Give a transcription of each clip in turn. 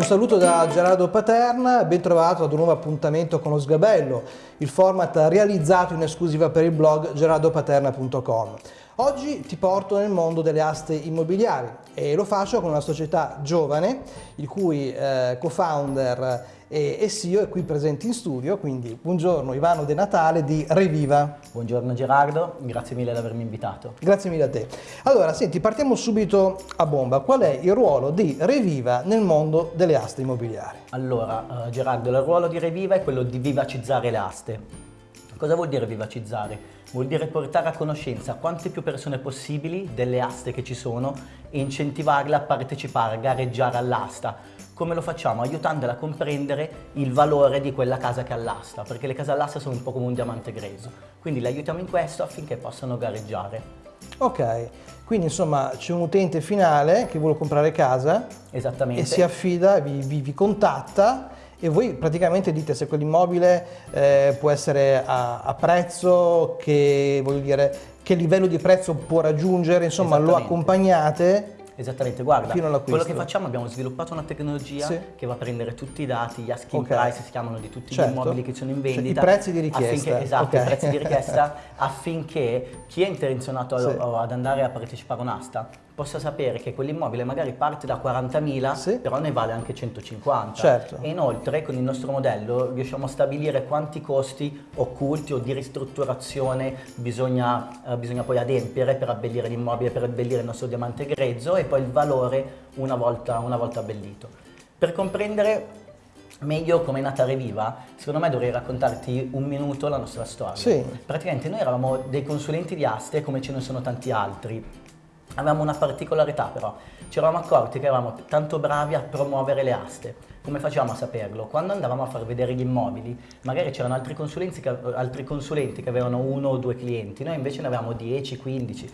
Un saluto da Gerardo Paterna, ben trovato ad un nuovo appuntamento con lo Sgabello, il format realizzato in esclusiva per il blog gerardopaterna.com. Oggi ti porto nel mondo delle aste immobiliari e lo faccio con una società giovane, il cui eh, co-founder e, e CEO è qui presente in studio, quindi buongiorno Ivano De Natale di Reviva. Buongiorno Gerardo, grazie mille di avermi invitato. Grazie mille a te. Allora, senti, partiamo subito a bomba. Qual è il ruolo di Reviva nel mondo delle aste immobiliari? Allora, uh, Gerardo, il ruolo di Reviva è quello di vivacizzare le aste. Cosa vuol dire vivacizzare? Vuol dire portare a conoscenza quante più persone possibili delle aste che ci sono e incentivarle a partecipare, a gareggiare all'asta. Come lo facciamo? Aiutandola a comprendere il valore di quella casa che all'asta, perché le case all'asta sono un po' come un diamante greso. Quindi le aiutiamo in questo affinché possano gareggiare. Ok, quindi insomma c'è un utente finale che vuole comprare casa Esattamente. e si affida, vi, vi, vi contatta e voi praticamente dite se quell'immobile eh, può essere a, a, prezzo, che, dire, che livello di prezzo può raggiungere, insomma lo accompagnate Esattamente, guarda, quello che facciamo abbiamo sviluppato una tecnologia sì. che va a prendere tutti i dati, gli asking okay. price si chiamano di tutti certo. gli immobili che sono in vendita. Cioè, I prezzi di richiesta. Affinché, esatto, okay. i prezzi di richiesta affinché chi è intenzionato sì. ad andare a partecipare a un'asta possa sapere che quell'immobile magari parte da 40.000 sì. però ne vale anche 150 certo. e inoltre con il nostro modello riusciamo a stabilire quanti costi occulti o di ristrutturazione bisogna, eh, bisogna poi adempiere per abbellire l'immobile, per abbellire il nostro diamante grezzo e poi il valore una volta, una volta abbellito. Per comprendere meglio come è nata Reviva, secondo me dovrei raccontarti un minuto la nostra storia. Sì. Praticamente noi eravamo dei consulenti di aste come ce ne sono tanti altri Avevamo una particolarità però, ci eravamo accorti che eravamo tanto bravi a promuovere le aste. Come facevamo a saperlo? Quando andavamo a far vedere gli immobili, magari c'erano altri altri consulenti che avevano uno o due clienti, noi invece ne avevamo 10, 15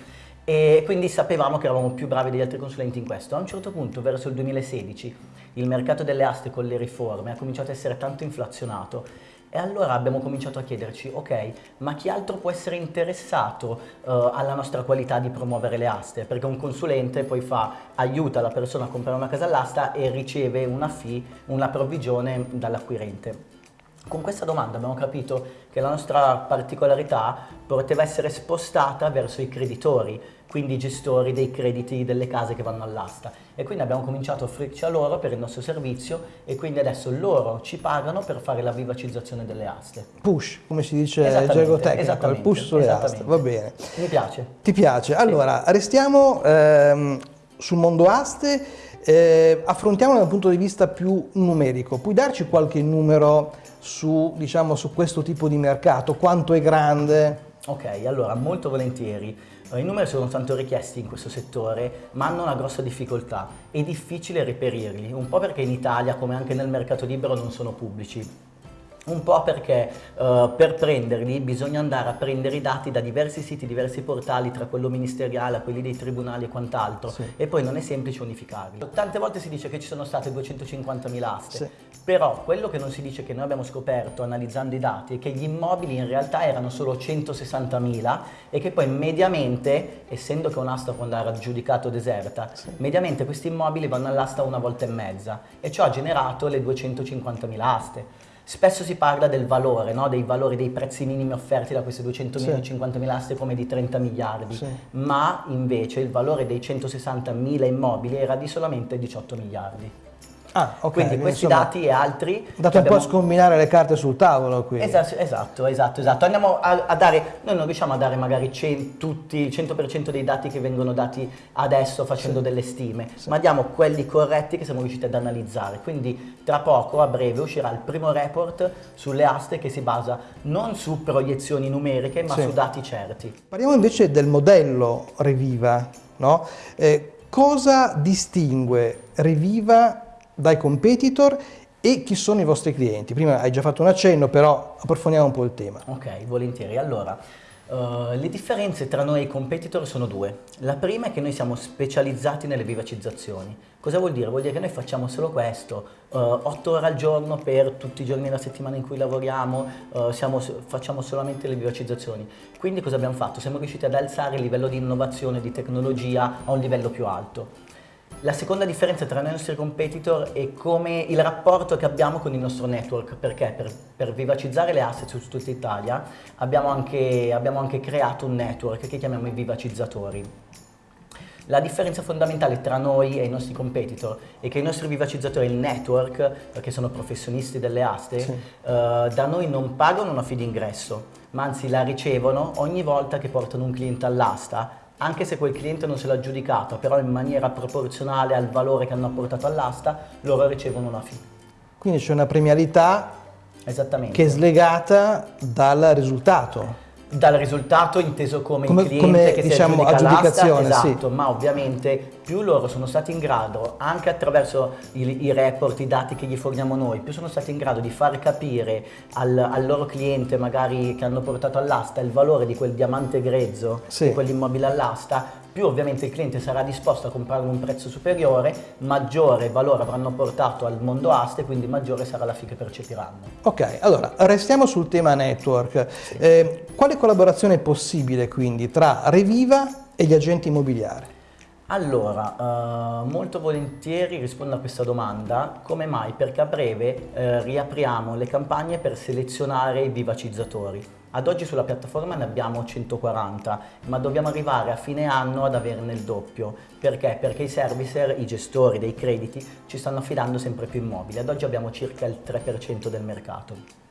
e quindi sapevamo che eravamo più bravi degli altri consulenti in questo. A un certo punto, verso il 2016, il mercato delle aste con le riforme ha cominciato a essere tanto inflazionato e allora abbiamo cominciato a chiederci, ok, ma chi altro può essere interessato uh, alla nostra qualità di promuovere le aste? Perché un consulente poi fa, aiuta la persona a comprare una casa all'asta e riceve una fee, una provvigione dall'acquirente. Con questa domanda abbiamo capito che la nostra particolarità poteva essere spostata verso i creditori, quindi i gestori dei crediti delle case che vanno all'asta. E quindi abbiamo cominciato a offrirci a loro per il nostro servizio e quindi adesso loro ci pagano per fare la vivacizzazione delle aste. Push, come si dice in gergo tecnico, il push sulle aste, va bene. Mi piace. Ti piace? Allora, sì. restiamo ehm, sul mondo aste, eh, affrontiamolo dal punto di vista più numerico. Puoi darci qualche numero su, diciamo, su questo tipo di mercato? Quanto è grande? Ok, allora molto volentieri. I numeri sono tanto richiesti in questo settore, ma hanno una grossa difficoltà. È difficile reperirli, un po' perché in Italia, come anche nel mercato libero, non sono pubblici un po' perché uh, per prenderli bisogna andare a prendere i dati da diversi siti, diversi portali, tra quello ministeriale, quelli dei tribunali e quant'altro, sì. e poi non è semplice unificarli. Tante volte si dice che ci sono state 250.000 aste, sì. però quello che non si dice che noi abbiamo scoperto analizzando i dati è che gli immobili in realtà erano solo 160.000 e che poi mediamente, essendo che un'asta può andare aggiudicato deserta, sì. mediamente questi immobili vanno all'asta una volta e mezza e ciò ha generato le 250.000 aste. Spesso si parla del valore, no? dei valori dei prezzi minimi offerti da queste 200.000 sì. 50.000 aste come di 30 miliardi, sì. ma invece il valore dei 160.000 immobili era di solamente 18 miliardi. Ah, okay. Quindi questi Insomma, dati e altri... Abbiamo... un po' a scombinare le carte sul tavolo qui. Esatto, esatto, esatto, esatto. Andiamo a, a, dare, noi non riusciamo a dare magari 100, tutti, il 100% dei dati che vengono dati adesso facendo sì. delle stime, sì. ma diamo quelli corretti che siamo riusciti ad analizzare. Quindi tra poco, a breve, uscirà il primo report sulle aste che si basa non su proiezioni numeriche, ma sì. su dati certi. Parliamo invece del modello Reviva, no? Eh, cosa distingue Reviva dai competitor e chi sono i vostri clienti. Prima hai già fatto un accenno, però approfondiamo un po' il tema. Ok, volentieri. Allora, uh, le differenze tra noi e i competitor sono due. La prima è che noi siamo specializzati nelle vivacizzazioni. Cosa vuol dire? Vuol dire che noi facciamo solo questo, uh, 8 ore al giorno per tutti i giorni della settimana in cui lavoriamo, uh, siamo, facciamo solamente le vivacizzazioni. Quindi cosa abbiamo fatto? Siamo riusciti ad alzare il livello di innovazione, di tecnologia a un livello più alto. La seconda differenza tra noi e i nostri competitor è come il rapporto che abbiamo con il nostro network, perché per, per vivacizzare le asset su tutta Italia abbiamo anche, abbiamo anche creato un network che chiamiamo i vivacizzatori. La differenza fondamentale tra noi e i nostri competitor è che i nostri vivacizzatori, il network, perché sono professionisti delle aste, sì. uh, da noi non pagano una fee d'ingresso, ma anzi la ricevono ogni volta che portano un cliente all'asta anche se quel cliente non se l'ha giudicato, però in maniera proporzionale al valore che hanno apportato all'asta, loro ricevono una fee. Quindi c'è una premialità che è slegata dal risultato dal risultato inteso come, come il cliente come, che diciamo, si aggiudicazione, esatto, sì. ma ovviamente più loro sono stati in grado, anche attraverso i, i, report, i dati che gli forniamo noi, più sono stati in grado di far capire al, al loro cliente magari che hanno portato all'asta il valore di quel diamante grezzo, sì. di quell'immobile all'asta, più ovviamente il cliente sarà disposto a comprare un prezzo superiore, maggiore valore avranno portato al mondo aste, quindi maggiore sarà la fee che percepiranno. Ok, allora restiamo sul tema network. Sì. Eh, quale collaborazione è possibile quindi tra Reviva e gli agenti immobiliari? Allora, uh, molto volentieri rispondo a questa domanda. Come mai? Perché a breve uh, riapriamo le campagne per selezionare i vivacizzatori. Ad oggi sulla piattaforma ne abbiamo 140, ma dobbiamo arrivare a fine anno ad averne il doppio. Perché? Perché i servicer, i gestori dei crediti, ci stanno affidando sempre più immobili. Ad oggi abbiamo circa il 3% del mercato.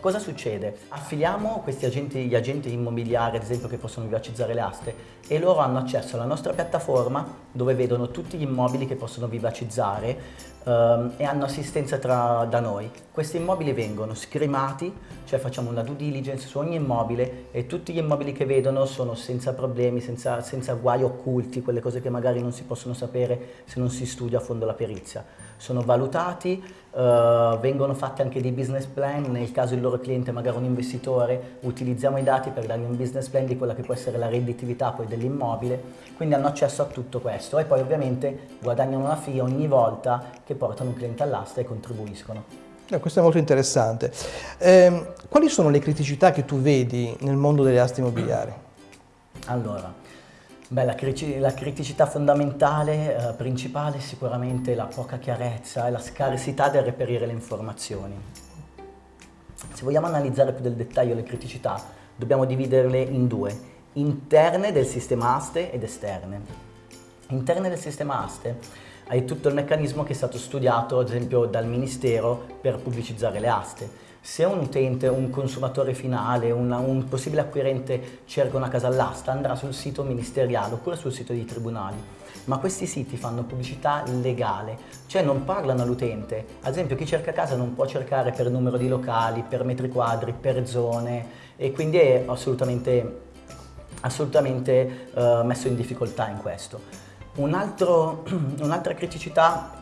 Cosa succede? Affiliamo questi agenti, gli agenti immobiliari, ad esempio, che possono vivacizzare le aste e loro hanno accesso alla nostra piattaforma dove vedono tutti gli immobili che possono vivacizzare um, e hanno assistenza tra, da noi. Questi immobili vengono scremati, cioè facciamo una due diligence su ogni immobile e tutti gli immobili che vedono sono senza problemi, senza, senza guai occulti, quelle cose che magari non si possono sapere se non si studia a fondo la perizia. Sono valutati, uh, vengono fatti anche dei business plan, nel caso il loro cliente magari un investitore, utilizziamo i dati per dargli un business plan di quella che può essere la redditività poi dell'immobile, quindi hanno accesso a tutto questo e poi ovviamente guadagnano una fee ogni volta che portano un cliente all'asta e contribuiscono. Eh, questo è molto interessante. Eh, quali sono le criticità che tu vedi nel mondo delle aste immobiliari? Allora, beh, la, la, criticità fondamentale, eh, principale, è sicuramente la poca chiarezza e la scarsità del reperire le informazioni. Se vogliamo analizzare più del dettaglio le criticità, dobbiamo dividerle in due, interne del sistema aste ed esterne. Interne del sistema aste hai tutto il meccanismo che è stato studiato ad esempio dal Ministero per pubblicizzare le aste. Se un utente, un consumatore finale, una, un possibile acquirente cerca una casa all'asta andrà sul sito ministeriale oppure sul sito dei tribunali ma questi siti fanno pubblicità legale, cioè non parlano all'utente. Ad esempio chi cerca casa non può cercare per numero di locali, per metri quadri, per zone e quindi è assolutamente, assolutamente uh, messo in difficoltà in questo. Un'altra un criticità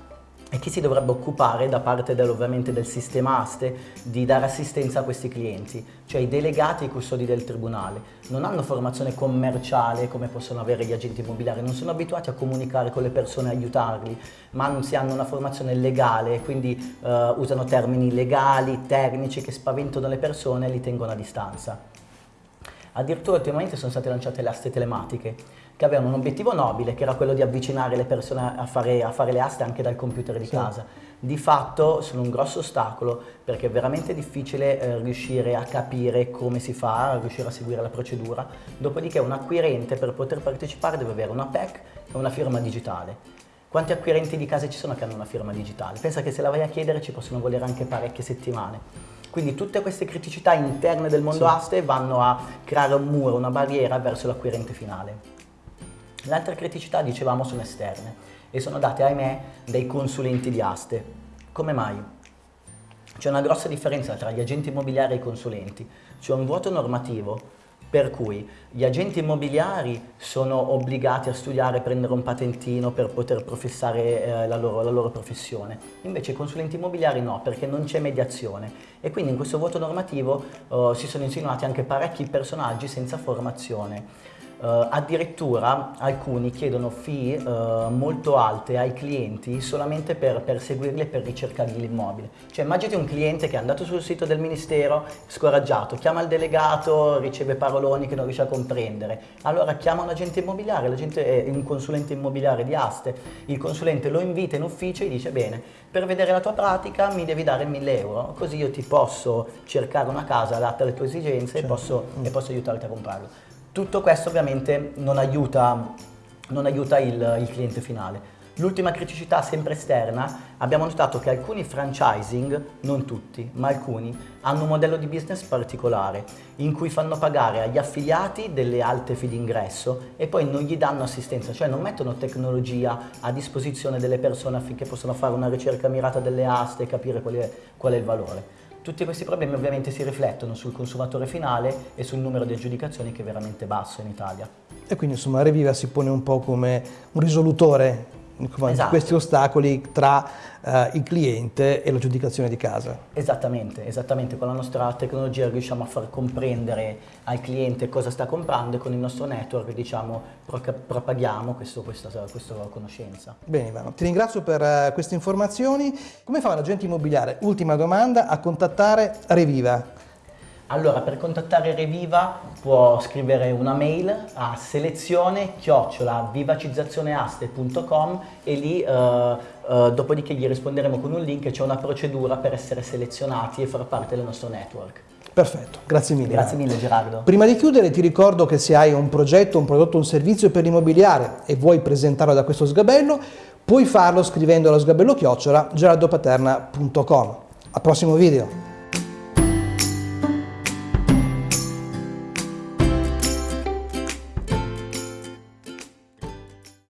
è chi si dovrebbe occupare da parte del, ovviamente del sistema aste di dare assistenza a questi clienti, cioè i delegati e i custodi del tribunale. Non hanno formazione commerciale come possono avere gli agenti immobiliari, non sono abituati a comunicare con le persone e aiutarli, ma anzi hanno una formazione legale, quindi uh, usano termini legali, tecnici che spaventano le persone e li tengono a distanza. Addirittura ultimamente sono state lanciate le aste telematiche, che avevano un obiettivo nobile, che era quello di avvicinare le persone a fare, a fare le aste anche dal computer di sì. casa. Di fatto sono un grosso ostacolo perché è veramente difficile eh, riuscire a capire come si fa, a riuscire a seguire la procedura. Dopodiché un acquirente per poter partecipare deve avere una PEC e una firma digitale. Quanti acquirenti di case ci sono che hanno una firma digitale? Pensa che se la vai a chiedere ci possono volere anche parecchie settimane. Quindi tutte queste criticità interne del mondo sì. aste vanno a creare un muro, una barriera verso l'acquirente finale. Le altre criticità, dicevamo, sono esterne e sono date, ahimè, dai consulenti di aste. Come mai? C'è una grossa differenza tra gli agenti immobiliari e i consulenti. C'è un vuoto normativo per cui gli agenti immobiliari sono obbligati a studiare prendere un patentino per poter professare eh, la, loro, la, loro, professione. Invece i consulenti immobiliari no, perché non c'è mediazione. E quindi in questo vuoto normativo eh, si sono insinuati anche parecchi personaggi senza formazione. Uh, addirittura alcuni chiedono fee uh, molto alte ai clienti solamente per perseguirli e per ricercargli l'immobile. Cioè immaginati un cliente che è andato sul sito del ministero, scoraggiato, chiama il delegato, riceve paroloni che non riesce a comprendere. Allora chiama un agente immobiliare, l'agente è un consulente immobiliare di Aste, il consulente lo invita in ufficio e dice bene, per vedere la tua pratica mi devi dare 1000 euro, così io ti posso cercare una casa adatta alle tue esigenze certo. e, posso, mm. e posso aiutarti a comprarlo. Tutto questo ovviamente non aiuta, non aiuta il, il cliente finale. L'ultima criticità sempre esterna, abbiamo notato che alcuni franchising, non tutti, ma alcuni, hanno un modello di business particolare in cui fanno pagare agli affiliati delle alte fee d'ingresso e poi non gli danno assistenza, cioè non mettono tecnologia a disposizione delle persone affinché possano fare una ricerca mirata delle aste e capire qual è, qual è il valore. Tutti questi problemi ovviamente si riflettono sul consumatore finale e sul numero di aggiudicazioni che è veramente basso in Italia. E quindi insomma Reviva si pone un po' come un risolutore esatto. questi ostacoli tra uh, il cliente e l'aggiudicazione di casa. Esattamente, esattamente, con la nostra tecnologia riusciamo a far comprendere al cliente cosa sta comprando e con il nostro network diciamo, propaghiamo questo, questa, questa, conoscenza. Bene Ivano, ti ringrazio per uh, queste informazioni. Come fa un agente immobiliare, ultima domanda, a contattare Reviva? Allora, per contattare Reviva può scrivere una mail a selezione chiocciola vivacizzazzioneaste.com e lì uh, uh, dopodiché gli risponderemo con un link c'è una procedura per essere selezionati e far parte del nostro network. Perfetto, grazie mille. Grazie mille Gerardo. Prima di chiudere ti ricordo che se hai un progetto, un prodotto, un servizio per l'immobiliare e vuoi presentarlo da questo sgabello, puoi farlo scrivendo allo sgabello chiocciola gerardopaterna.com. Al prossimo video.